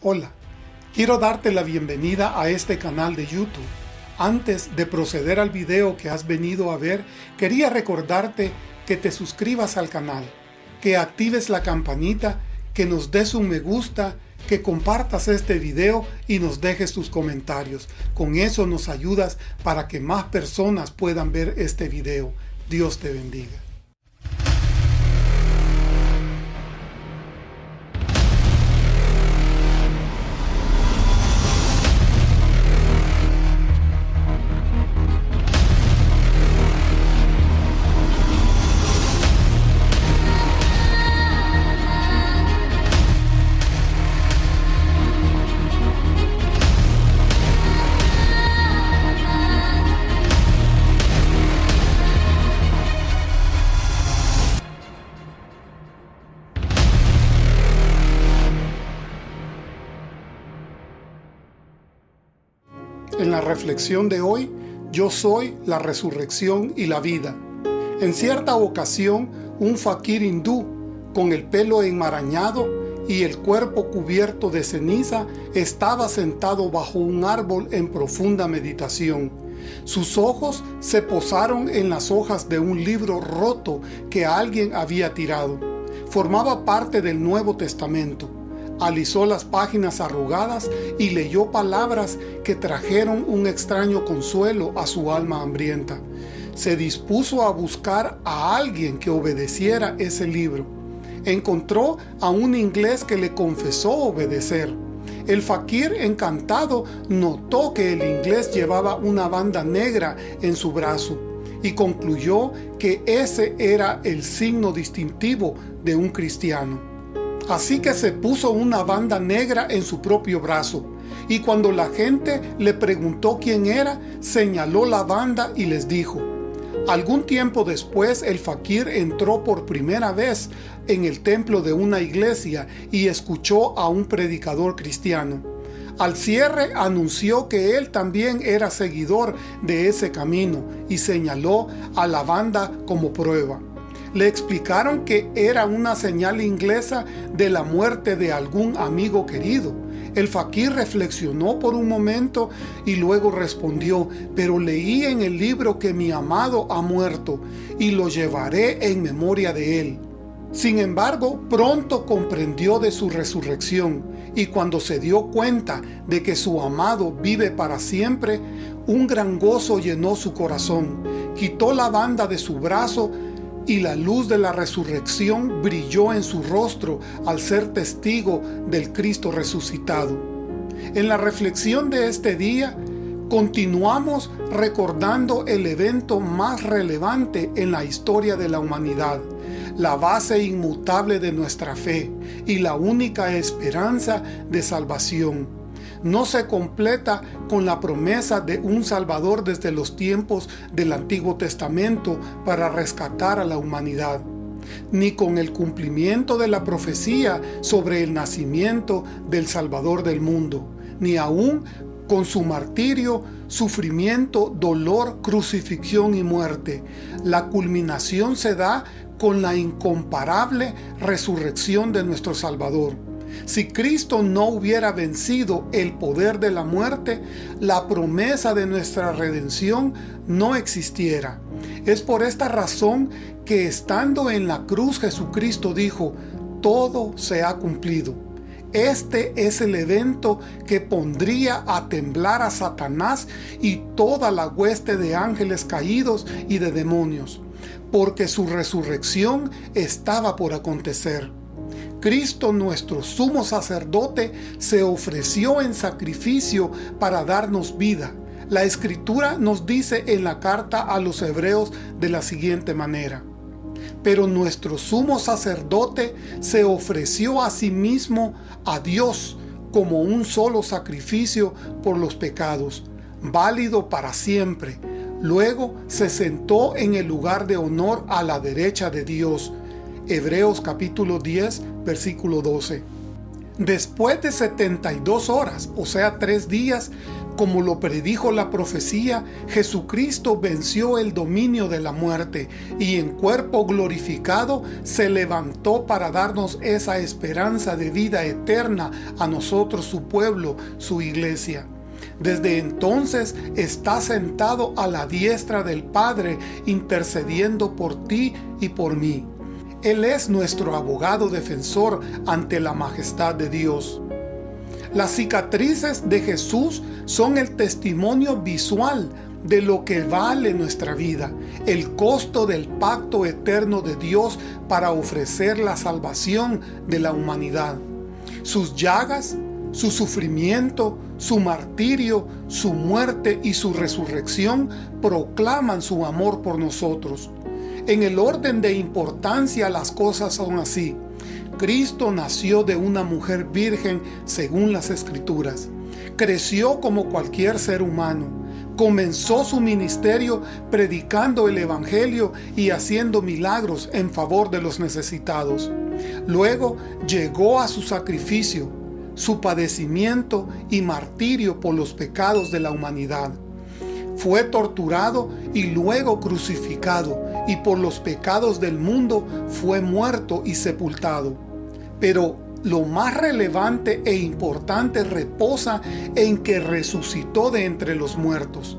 Hola, quiero darte la bienvenida a este canal de YouTube. Antes de proceder al video que has venido a ver, quería recordarte que te suscribas al canal, que actives la campanita, que nos des un me gusta, que compartas este video y nos dejes tus comentarios. Con eso nos ayudas para que más personas puedan ver este video. Dios te bendiga. En la reflexión de hoy, yo soy la resurrección y la vida. En cierta ocasión, un fakir hindú, con el pelo enmarañado y el cuerpo cubierto de ceniza, estaba sentado bajo un árbol en profunda meditación. Sus ojos se posaron en las hojas de un libro roto que alguien había tirado. Formaba parte del Nuevo Testamento alisó las páginas arrugadas y leyó palabras que trajeron un extraño consuelo a su alma hambrienta. Se dispuso a buscar a alguien que obedeciera ese libro. Encontró a un inglés que le confesó obedecer. El fakir encantado notó que el inglés llevaba una banda negra en su brazo y concluyó que ese era el signo distintivo de un cristiano. Así que se puso una banda negra en su propio brazo. Y cuando la gente le preguntó quién era, señaló la banda y les dijo. Algún tiempo después el fakir entró por primera vez en el templo de una iglesia y escuchó a un predicador cristiano. Al cierre anunció que él también era seguidor de ese camino y señaló a la banda como prueba. Le explicaron que era una señal inglesa de la muerte de algún amigo querido. El fakir reflexionó por un momento y luego respondió, pero leí en el libro que mi amado ha muerto y lo llevaré en memoria de él. Sin embargo, pronto comprendió de su resurrección y cuando se dio cuenta de que su amado vive para siempre, un gran gozo llenó su corazón. Quitó la banda de su brazo y la luz de la resurrección brilló en su rostro al ser testigo del Cristo resucitado. En la reflexión de este día, continuamos recordando el evento más relevante en la historia de la humanidad, la base inmutable de nuestra fe y la única esperanza de salvación no se completa con la promesa de un Salvador desde los tiempos del Antiguo Testamento para rescatar a la humanidad, ni con el cumplimiento de la profecía sobre el nacimiento del Salvador del mundo, ni aún con su martirio, sufrimiento, dolor, crucifixión y muerte. La culminación se da con la incomparable resurrección de nuestro Salvador. Si Cristo no hubiera vencido el poder de la muerte, la promesa de nuestra redención no existiera. Es por esta razón que estando en la cruz Jesucristo dijo, todo se ha cumplido. Este es el evento que pondría a temblar a Satanás y toda la hueste de ángeles caídos y de demonios, porque su resurrección estaba por acontecer. Cristo nuestro sumo sacerdote se ofreció en sacrificio para darnos vida. La Escritura nos dice en la carta a los hebreos de la siguiente manera. Pero nuestro sumo sacerdote se ofreció a sí mismo a Dios como un solo sacrificio por los pecados, válido para siempre. Luego se sentó en el lugar de honor a la derecha de Dios, Hebreos capítulo 10, versículo 12. Después de 72 horas, o sea, tres días, Como lo predijo la profecía, Jesucristo venció el dominio de la muerte y en cuerpo glorificado se levantó para darnos esa esperanza de vida eterna a nosotros, su pueblo, su iglesia. Desde entonces está sentado a la diestra del Padre, intercediendo por ti y por mí. Él es nuestro abogado defensor ante la majestad de Dios. Las cicatrices de Jesús son el testimonio visual de lo que vale nuestra vida, el costo del pacto eterno de Dios para ofrecer la salvación de la humanidad. Sus llagas, su sufrimiento, su martirio, su muerte y su resurrección proclaman su amor por nosotros. En el orden de importancia las cosas son así. Cristo nació de una mujer virgen según las Escrituras. Creció como cualquier ser humano. Comenzó su ministerio predicando el Evangelio y haciendo milagros en favor de los necesitados. Luego llegó a su sacrificio, su padecimiento y martirio por los pecados de la humanidad. Fue torturado y luego crucificado, y por los pecados del mundo fue muerto y sepultado. Pero lo más relevante e importante reposa en que resucitó de entre los muertos.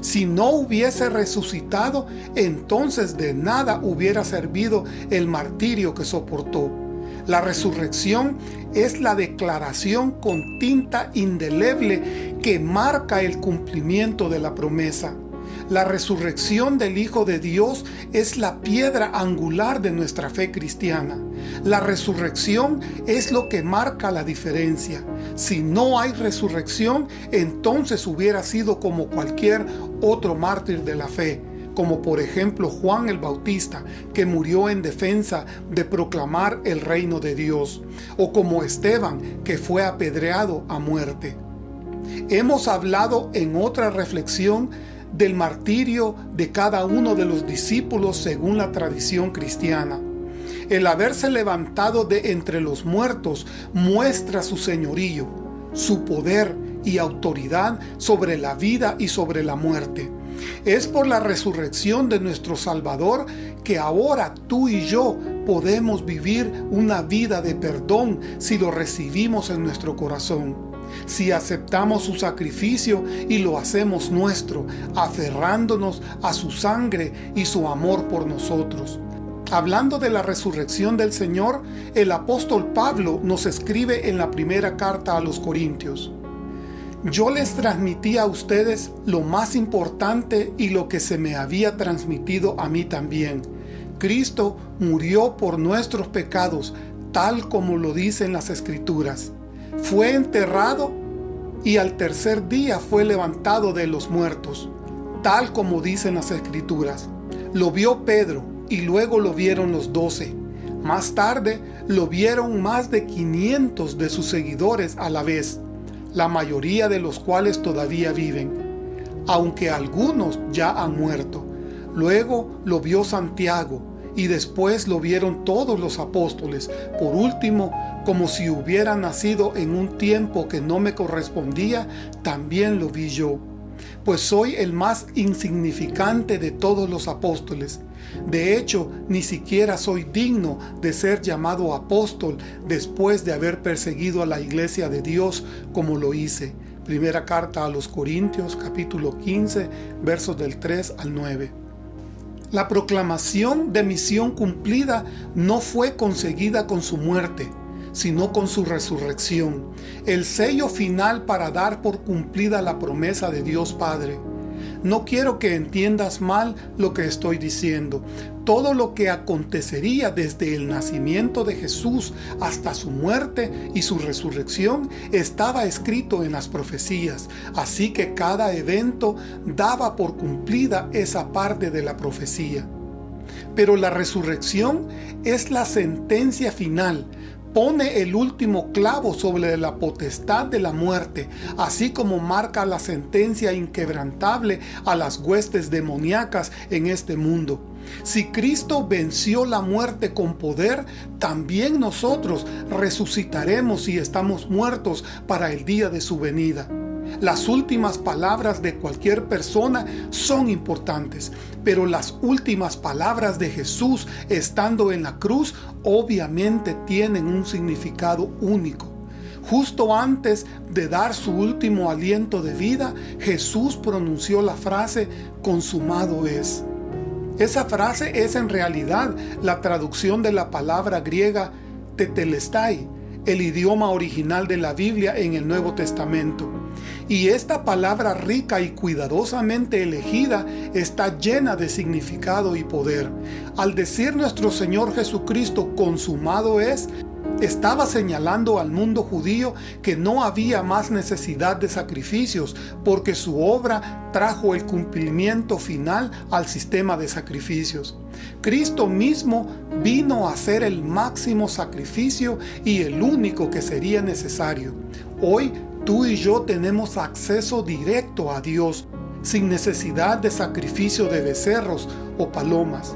Si no hubiese resucitado, entonces de nada hubiera servido el martirio que soportó. La resurrección es la declaración con tinta indeleble que marca el cumplimiento de la promesa. La resurrección del Hijo de Dios es la piedra angular de nuestra fe cristiana. La resurrección es lo que marca la diferencia. Si no hay resurrección, entonces hubiera sido como cualquier otro mártir de la fe como por ejemplo Juan el Bautista, que murió en defensa de proclamar el reino de Dios, o como Esteban, que fue apedreado a muerte. Hemos hablado en otra reflexión del martirio de cada uno de los discípulos según la tradición cristiana. El haberse levantado de entre los muertos muestra su señorío, su poder y autoridad sobre la vida y sobre la muerte. Es por la resurrección de nuestro Salvador que ahora tú y yo podemos vivir una vida de perdón si lo recibimos en nuestro corazón si aceptamos su sacrificio y lo hacemos nuestro, aferrándonos a su sangre y su amor por nosotros. Hablando de la resurrección del Señor, el apóstol Pablo nos escribe en la primera carta a los Corintios. Yo les transmití a ustedes lo más importante y lo que se me había transmitido a mí también. Cristo murió por nuestros pecados, tal como lo dicen las Escrituras fue enterrado y al tercer día fue levantado de los muertos, tal como dicen las escrituras. Lo vio Pedro y luego lo vieron los doce. Más tarde lo vieron más de 500 de sus seguidores a la vez, la mayoría de los cuales todavía viven, aunque algunos ya han muerto. Luego lo vio Santiago, y después lo vieron todos los apóstoles. Por último, como si hubiera nacido en un tiempo que no me correspondía, también lo vi yo. Pues soy el más insignificante de todos los apóstoles. De hecho, ni siquiera soy digno de ser llamado apóstol después de haber perseguido a la iglesia de Dios como lo hice. Primera carta a los Corintios capítulo 15 versos del 3 al 9. La proclamación de misión cumplida no fue conseguida con su muerte, sino con su resurrección, el sello final para dar por cumplida la promesa de Dios Padre. No quiero que entiendas mal lo que estoy diciendo. Todo lo que acontecería desde el nacimiento de Jesús hasta su muerte y su resurrección estaba escrito en las profecías, así que cada evento daba por cumplida esa parte de la profecía. Pero la resurrección es la sentencia final, pone el último clavo sobre la potestad de la muerte, así como marca la sentencia inquebrantable a las huestes demoníacas en este mundo. Si Cristo venció la muerte con poder, también nosotros resucitaremos si estamos muertos para el día de su venida. Las últimas palabras de cualquier persona son importantes, pero las últimas palabras de Jesús estando en la cruz obviamente tienen un significado único. Justo antes de dar su último aliento de vida, Jesús pronunció la frase, consumado es. Esa frase es en realidad la traducción de la palabra griega tetelestai, el idioma original de la Biblia en el Nuevo Testamento. Y esta palabra rica y cuidadosamente elegida está llena de significado y poder. Al decir nuestro Señor Jesucristo consumado es, estaba señalando al mundo judío que no había más necesidad de sacrificios porque su obra trajo el cumplimiento final al sistema de sacrificios. Cristo mismo vino a ser el máximo sacrificio y el único que sería necesario. Hoy tú y yo tenemos acceso directo a Dios sin necesidad de sacrificio de becerros o palomas.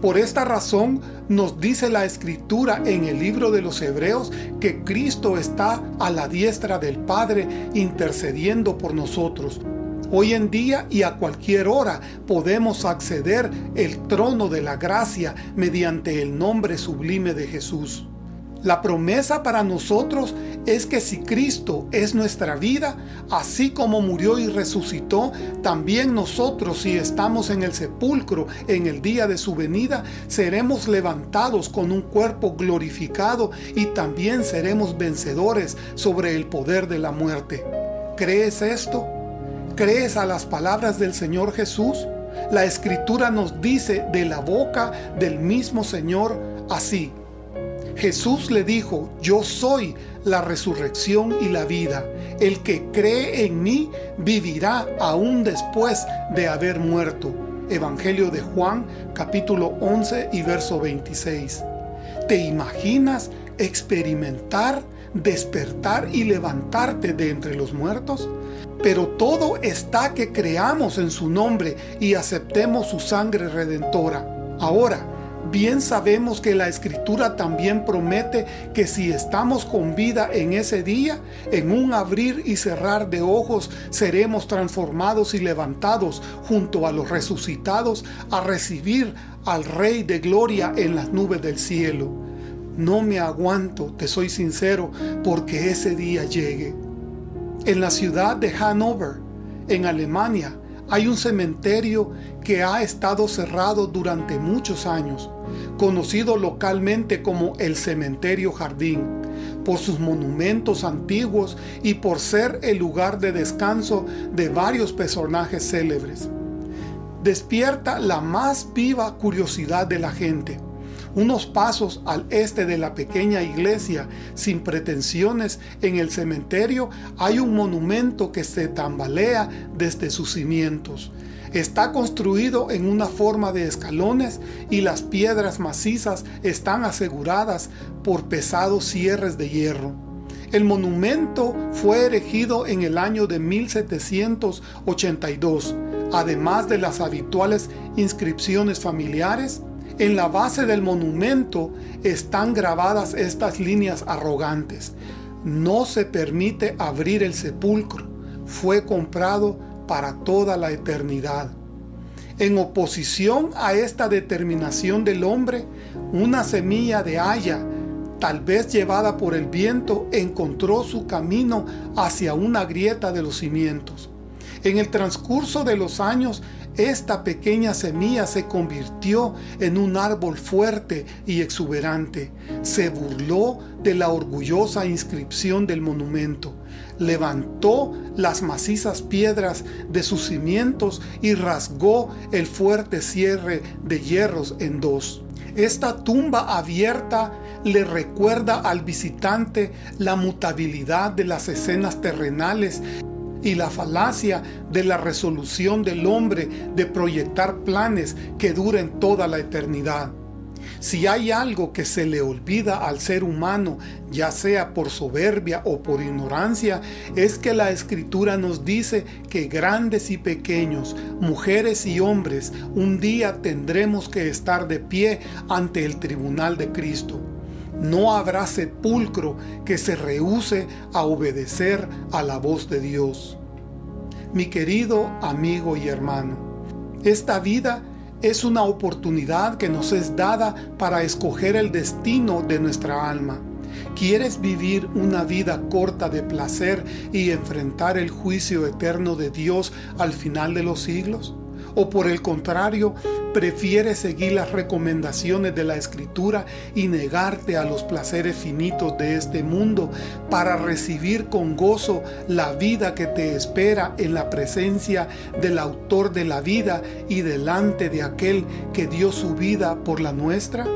Por esta razón nos dice la Escritura en el libro de los Hebreos que Cristo está a la diestra del Padre intercediendo por nosotros. Hoy en día y a cualquier hora podemos acceder el trono de la gracia mediante el nombre sublime de Jesús. La promesa para nosotros es que si Cristo es nuestra vida, así como murió y resucitó, también nosotros si estamos en el sepulcro en el día de su venida, seremos levantados con un cuerpo glorificado y también seremos vencedores sobre el poder de la muerte. ¿Crees esto? ¿Crees a las palabras del Señor Jesús? La Escritura nos dice de la boca del mismo Señor así. Jesús le dijo, yo soy la resurrección y la vida. El que cree en mí vivirá aún después de haber muerto. Evangelio de Juan capítulo 11 y verso 26. ¿Te imaginas experimentar, despertar y levantarte de entre los muertos? Pero todo está que creamos en su nombre y aceptemos su sangre redentora. Ahora, Bien sabemos que la Escritura también promete que si estamos con vida en ese día, en un abrir y cerrar de ojos, seremos transformados y levantados junto a los resucitados a recibir al Rey de Gloria en las nubes del cielo. No me aguanto, te soy sincero, porque ese día llegue. En la ciudad de Hannover, en Alemania, hay un cementerio que ha estado cerrado durante muchos años, conocido localmente como el Cementerio Jardín, por sus monumentos antiguos y por ser el lugar de descanso de varios personajes célebres. Despierta la más viva curiosidad de la gente. Unos pasos al este de la pequeña iglesia, sin pretensiones, en el cementerio hay un monumento que se tambalea desde sus cimientos. Está construido en una forma de escalones y las piedras macizas están aseguradas por pesados cierres de hierro. El monumento fue erigido en el año de 1782, además de las habituales inscripciones familiares, en la base del monumento están grabadas estas líneas arrogantes. No se permite abrir el sepulcro. Fue comprado para toda la eternidad. En oposición a esta determinación del hombre, una semilla de haya, tal vez llevada por el viento, encontró su camino hacia una grieta de los cimientos. En el transcurso de los años, esta pequeña semilla se convirtió en un árbol fuerte y exuberante. Se burló de la orgullosa inscripción del monumento. Levantó las macizas piedras de sus cimientos y rasgó el fuerte cierre de hierros en dos. Esta tumba abierta le recuerda al visitante la mutabilidad de las escenas terrenales y la falacia de la resolución del hombre de proyectar planes que duren toda la eternidad. Si hay algo que se le olvida al ser humano, ya sea por soberbia o por ignorancia, es que la Escritura nos dice que grandes y pequeños, mujeres y hombres, un día tendremos que estar de pie ante el tribunal de Cristo. No habrá sepulcro que se rehúse a obedecer a la voz de Dios. Mi querido amigo y hermano, esta vida es una oportunidad que nos es dada para escoger el destino de nuestra alma. ¿Quieres vivir una vida corta de placer y enfrentar el juicio eterno de Dios al final de los siglos? ¿O por el contrario, prefieres seguir las recomendaciones de la Escritura y negarte a los placeres finitos de este mundo para recibir con gozo la vida que te espera en la presencia del autor de la vida y delante de aquel que dio su vida por la nuestra?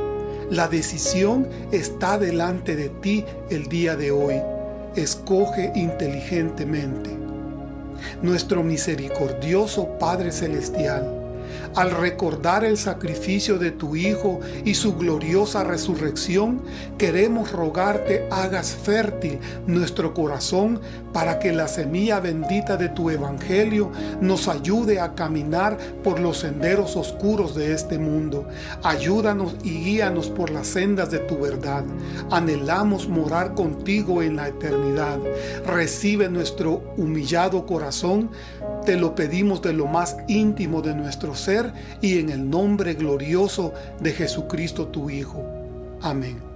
La decisión está delante de ti el día de hoy. Escoge inteligentemente. Nuestro misericordioso Padre Celestial, al recordar el sacrificio de tu Hijo y su gloriosa resurrección, queremos rogarte hagas fértil nuestro corazón para que la semilla bendita de tu Evangelio nos ayude a caminar por los senderos oscuros de este mundo. Ayúdanos y guíanos por las sendas de tu verdad. Anhelamos morar contigo en la eternidad. Recibe nuestro humillado corazón. Te lo pedimos de lo más íntimo de nuestro ser y en el nombre glorioso de Jesucristo tu Hijo. Amén.